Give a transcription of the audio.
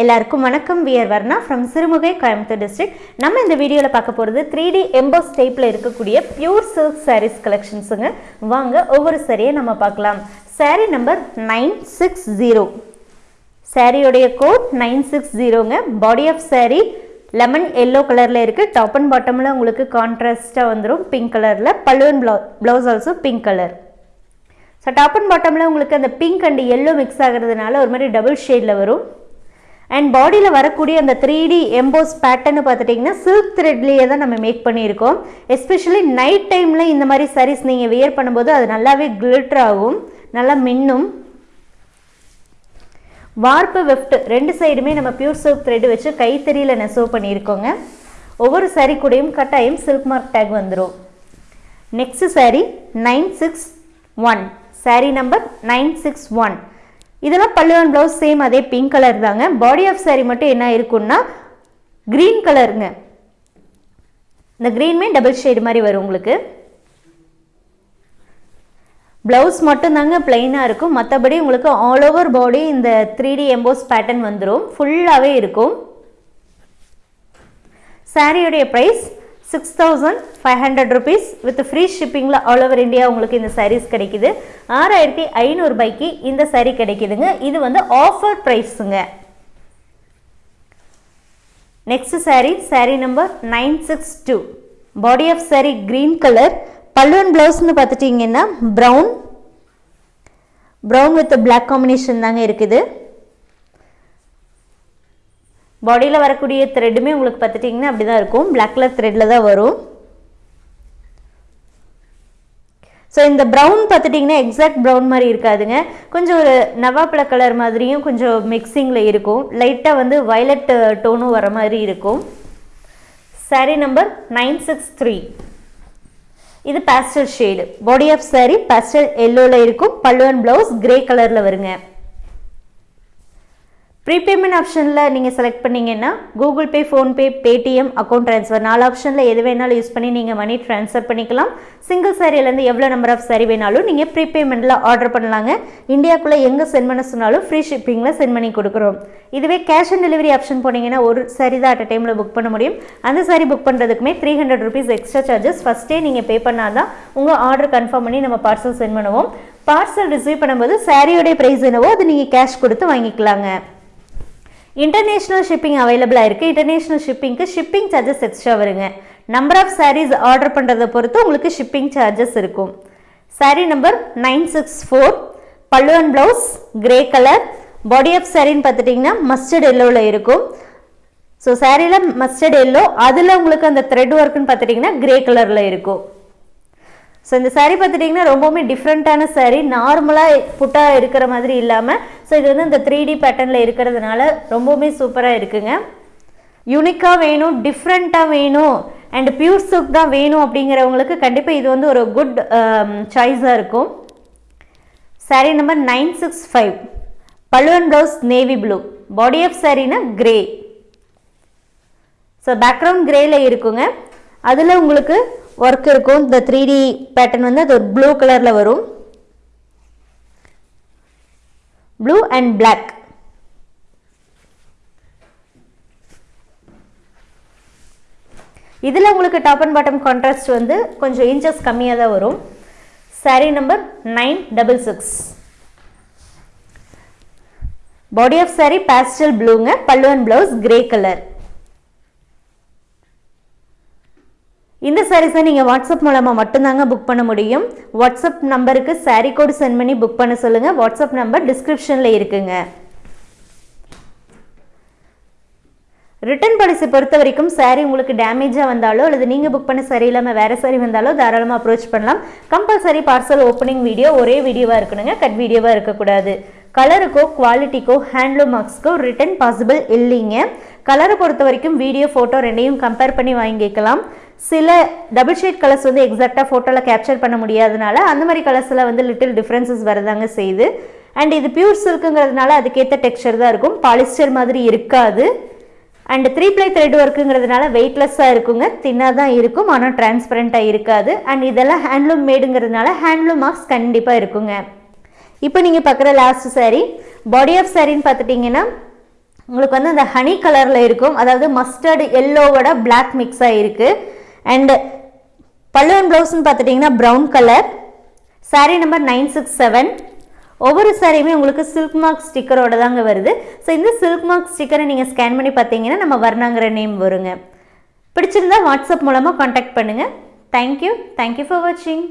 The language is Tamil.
எல்லாருக்கும் வணக்கம். We're Varna from Sirumugai Coimbatore district நம்ம இந்த வீடியோவில் பார்க்க போகிறது த்ரீ டி எம்போஸ் டைப்பில் இருக்கக்கூடிய பியூர் சில்க் சாரீஸ் கலெக்ஷன்ஸுங்க வாங்க ஒவ்வொரு சாரியை நம்ம பார்க்கலாம். Saree number nine six zero சாரியோடைய code nine six ஜீரோங்க body of saree lemon yellow கலரில் இருக்குது டாப் அண்ட் பாட்டமில் உங்களுக்கு கான்ட்ராஸ்ட்டாக வந்துடும் பிங்க் கலரில் பல்லுவன் blouse blouse also pink colour so top and பாட்டமில் உங்களுக்கு அந்த பிங்க் அண்ட் எல்லோ மிக்ஸ் ஆகிறதுனால ஒரு மாதிரி டபுள் ஷேடில் வரும். அண்ட் பாடியில் வரக்கூடிய அந்த த்ரீ டி எம்போஸ் பேட்டர்னு பார்த்துட்டிங்கன்னா சில்க் த்ரெட்லேயே தான் நம்ம மேக் பண்ணியிருக்கோம். எஸ்பெஷலி நைட் டைமில் இந்த மாதிரி sarees நீங்கள் வியர் பண்ணும்போது அது நல்லாவே கிளிட்டர் ஆகும் நல்லா மின்னும். வார்ப்பு வெஃப்ட் ரெண்டு சைடுமே நம்ம பியூர் சில்க் த்ரெட் வச்சு கைத்தறியில் நெசவு பண்ணியிருக்கோங்க. ஒவ்வொரு சாரீ கூடயும் கட்டாயம் சில்க் மார்க் டேக் வந்துடும் next saree nine six one saree number nine six one இதெல்லாம் பல்லுவன் ப்ளவுஸ் சேம் அதே பிங்க் கலர் தாங்க. பாடி ஆஃப் சாரீ மட்டும் என்ன இருக்குன்னா க்ரீன் கலருங்க இந்த க்ரீன்மே டபுள் ஷேடு மாதிரி வரும் உங்களுக்கு. ப்ளவுஸ் மட்டும்தாங்க பிளெயினாக இருக்கும். மற்றபடி உங்களுக்கு ஆல் ஓவர் பாடி இந்த த்ரீ டி எம்போஸ் பேட்டர்ன் வந்துடும் ஃபுல்லாகவே இருக்கும். சாரியுடைய price six thousand five hundred rupees with free ஷிப்பிங்கில் all over India உங்களுக்கு இந்த சாரீஸ் கிடைக்குது. ஆறாயிரத்தி ஐநூறுபாய்க்கு இந்த சாரீ கிடைக்குதுங்க. இது வந்து offer ப்ரைஸுங்க next saree saree number nine six two body of saree green colour பல்லுவன் ப்ளவுஸ்னு பார்த்துட்டிங்கன்னா brown brown with black combination தாங்க இருக்குது. பாடியில் வரக்கூடிய த்ரெட்டுமே உங்களுக்கு பார்த்துட்டிங்கன்னா அப்படி தான் இருக்கும் பிளாக் கலர் த்ரெட்டில் தான் வரும். ஸோ இந்த ப்ரௌன் பார்த்துட்டிங்கன்னா எக்ஸாக்ட் ப்ரௌன் மாதிரி இருக்காதுங்க. கொஞ்சம் ஒரு நவாப்பழ கலர் மாதிரியும் கொஞ்சம் மிக்சிங்கில் இருக்கும். லைட்டாக வந்து வயலட் டோனும் வர மாதிரி இருக்கும். Saree number nine six three இது pastel shade body of saree pastel எல்லோவில் இருக்கும். பல்லுவன் ப்ளவுஸ் கிரே கலரில் வருங்க. ப்ரீபேமெண்ட் ஆப்ஷனில் நீங்கள் செலக்ட் பண்ணீங்கன்னா Google Pay PhonePe Paytm account transfer நாலு ஆப்ஷனில் எது வேணாலும் யூஸ் பண்ணி நீங்கள் மணி ட்ரான்ஸ்ஃபர் பண்ணிக்கலாம். சிங்கிள் சாரியிலேருந்து எவ்வளோ நம்பர் ஆஃப் சாரி வேணாலும் நீங்கள் ப்ரீபேமெண்ட்டில் ஆர்டர் பண்ணலாங்க. இந்தியாக்குள்ளே எங்கே சென்ட் பண்ண சொன்னாலும் ஃப்ரீ ஷிப்பிங்கில் சென்ட் பண்ணி கொடுக்குறோம். இதுவே கேஷ் ஆன் டெலிவரி ஆப்ஷன் போனீங்கன்னா ஒரு சாரி தான் அட் டைமில் புக் பண்ண முடியும். அந்த sorry book பண்ணுறதுக்குமே three hundred rupees extra charges ஃபஸ்ட்டே நீங்கள் பே பண்ணால் தான் உங்கள் ஆர்டர் கன்ஃபார்ம் பண்ணி நம்ம பார்சல் சென்ட் பண்ணுவோம். பார்சல் ரிசீவ் பண்ணும்போது சாரியோடைய ப்ரைஸ் என்னவோ அது நீங்கள் கேஷ் கொடுத்து வாங்கிக்கலாங்க. இன்டர்நேஷ்னல் ஷிப்பிங் அவைலபிளாக இருக்குது இன்டர்நேஷ்னல் ஷிப்பிங்க்கு ஷிப்பிங் சார்ஜஸ் எக்ஸ்ட்ரா வருங்க. நம்பர் ஆஃப் சாரீஸ் ஆர்டர் பண்ணுறதை பொறுத்து உங்களுக்கு ஷிப்பிங் சார்ஜஸ் இருக்கும். Saree number nine six four பல்லுவன் blouse grey colour body of சாரின்னு பார்த்துட்டிங்கன்னா மஸ்டர்ட் எல்லோவில் இருக்கும். ஸோ சாரியில் மஸ்டர்ட் எல்லோ அதில் உங்களுக்கு அந்த த்ரெட் ஒர்க்குன்னு பார்த்துட்டிங்கன்னா கிரே கலரில் இருக்கும். ஸோ இந்த சாரீ பார்த்துட்டிங்கன்னா ரொம்பவுமே டிஃப்ரெண்ட்டான சாரீ நார்மலாக புட்டாக இருக்கிற மாதிரி இல்லாமல் ஸோ இது வந்து இந்த த்ரீ டி பேட்டர்னில் இருக்கிறதுனால ரொம்பவுமே சூப்பராக இருக்குங்க. யூனிக்காக வேணும் டிஃப்ரெண்ட்டாக வேணும் அண்ட் பியூர் சில்க் தான் வேணும் அப்படிங்கிறவங்களுக்கு கண்டிப்பாக இது வந்து ஒரு குட் சாய்ஸாக um, இருக்கும். Saree number nine six five பழுவன் blouse navy blue body of சாரீனா grey so background கிரேல இருக்குங்க. அதில் உங்களுக்கு ஒர்க் இருக்கும். இந்த த்ரீ டி பேட்டர்ன் வந்து அது ஒரு ப்ளூ கலரில் வரும். ப்ளூ அண்ட் பிளாக் இதில் உங்களுக்கு டாப் அண்ட் பாட்டம் கான்ட்ராஸ்ட் வந்து கொஞ்சம் இன்ச்சஸ் கம்மியாக தான் வரும். Saree number nine double six body of saree pastel ப்ளூங்க பல்லுவன் ப்ளவுஸ் கிரே கலர் இந்த சாரீஸை நீங்கள் வாட்ஸ்அப் மூலமாக மட்டும்தாங்க புக் பண்ண முடியும். வாட்ஸ்அப் நம்பருக்கு சாரீ கோடு சென்ட் பண்ணி புக் பண்ண சொல்லுங்கள் வாட்ஸ்அப் நம்பர் டிஸ்கிரிப்ஷனில் இருக்குங்க. ரிட்டர்ன் பாலிசி பொறுத்த வரைக்கும் சாரீ உங்களுக்கு டேமேஜாக வந்தாலோ அல்லது நீங்கள் புக் பண்ண சரி இல்லாமல் வேறு சாரி வந்தாலோ தாராளமாக அப்ரோச் பண்ணலாம். கம்பல்சரி பார்சல் ஓப்பனிங் வீடியோ ஒரே வீடியோவாக இருக்கணுங்க. கட் வீடியோவாக இருக்கக்கூடாது. கலருக்கோ குவாலிட்டிக்கோ ஹேண்ட்லூம் மார்க்ஸ்க்கோ ரிட்டர்ன் பாசிபிள் இல்லைங்க. கலரை பொறுத்த வரைக்கும் வீடியோ ஃபோட்டோ ரெண்டையும் கம்பேர் பண்ணி வாங்கிக்கலாம். சில டபுள் ஷேட் கலர்ஸ் வந்து எக்ஸாக்டாக ஃபோட்டோவில் கேப்சர் பண்ண முடியாதனால அந்த மாதிரி கலர்ஸில் வந்து லிட்டில் டிஃப்ரென்சஸ் வரதாங்க செய்யுது. அண்ட் இது பியூர் சில்க்குங்கிறதுனால அதுக்கேற்ற டெக்ஸ்சர் தான் இருக்கும். பாலிஸ்டர் மாதிரி இருக்காது. அண்ட் த்ரீ ப்ளை த்ரெட் ஒர்க்குங்கிறதுனால வெயிட்லெஸ்ஸாக இருக்குங்க. தின்னாக தான் இருக்கும். ஆனால் டிரான்ஸ்பரண்ட்டாக இருக்காது. அண்ட் இதெல்லாம் ஹேண்ட்லூம் மேடுங்கிறதுனால ஹேண்ட்லூம் மார்க்ஸ் கண்டிப்பாக இருக்குங்க. இப்போ நீங்கள் பார்க்குற லாஸ்ட் சாரீ பாடி ஆஃப் சாரின்னு பார்த்துட்டிங்கன்னா உங்களுக்கு வந்து அந்த ஹனி கலரில் இருக்கும். அதாவது மஸ்டர்டு எல்லோவோட பிளாக் மிக்ஸாக இருக்குது அண்டு பல்லுவன் ப்ளவுஸ்னு பார்த்துட்டிங்கன்னா brown colour saree number nine six seven ஒவ்வொரு சாரியுமே உங்களுக்கு சில்க் மார்க் ஸ்டிக்கரோட தாங்க வருது. ஸோ இந்த சில்க் மார்க் ஸ்டிக்கரை நீங்கள் ஸ்கேன் பண்ணி பார்த்தீங்கன்னா நம்ம வர்ணாங்கிற நேம் வருங்க. பிடிச்சிருந்தா வாட்ஸ்அப் மூலமாக காண்டாக்ட் பண்ணுங்கள் தேங்க்யூ தேங்க்யூ ஃபார் வாட்சிங்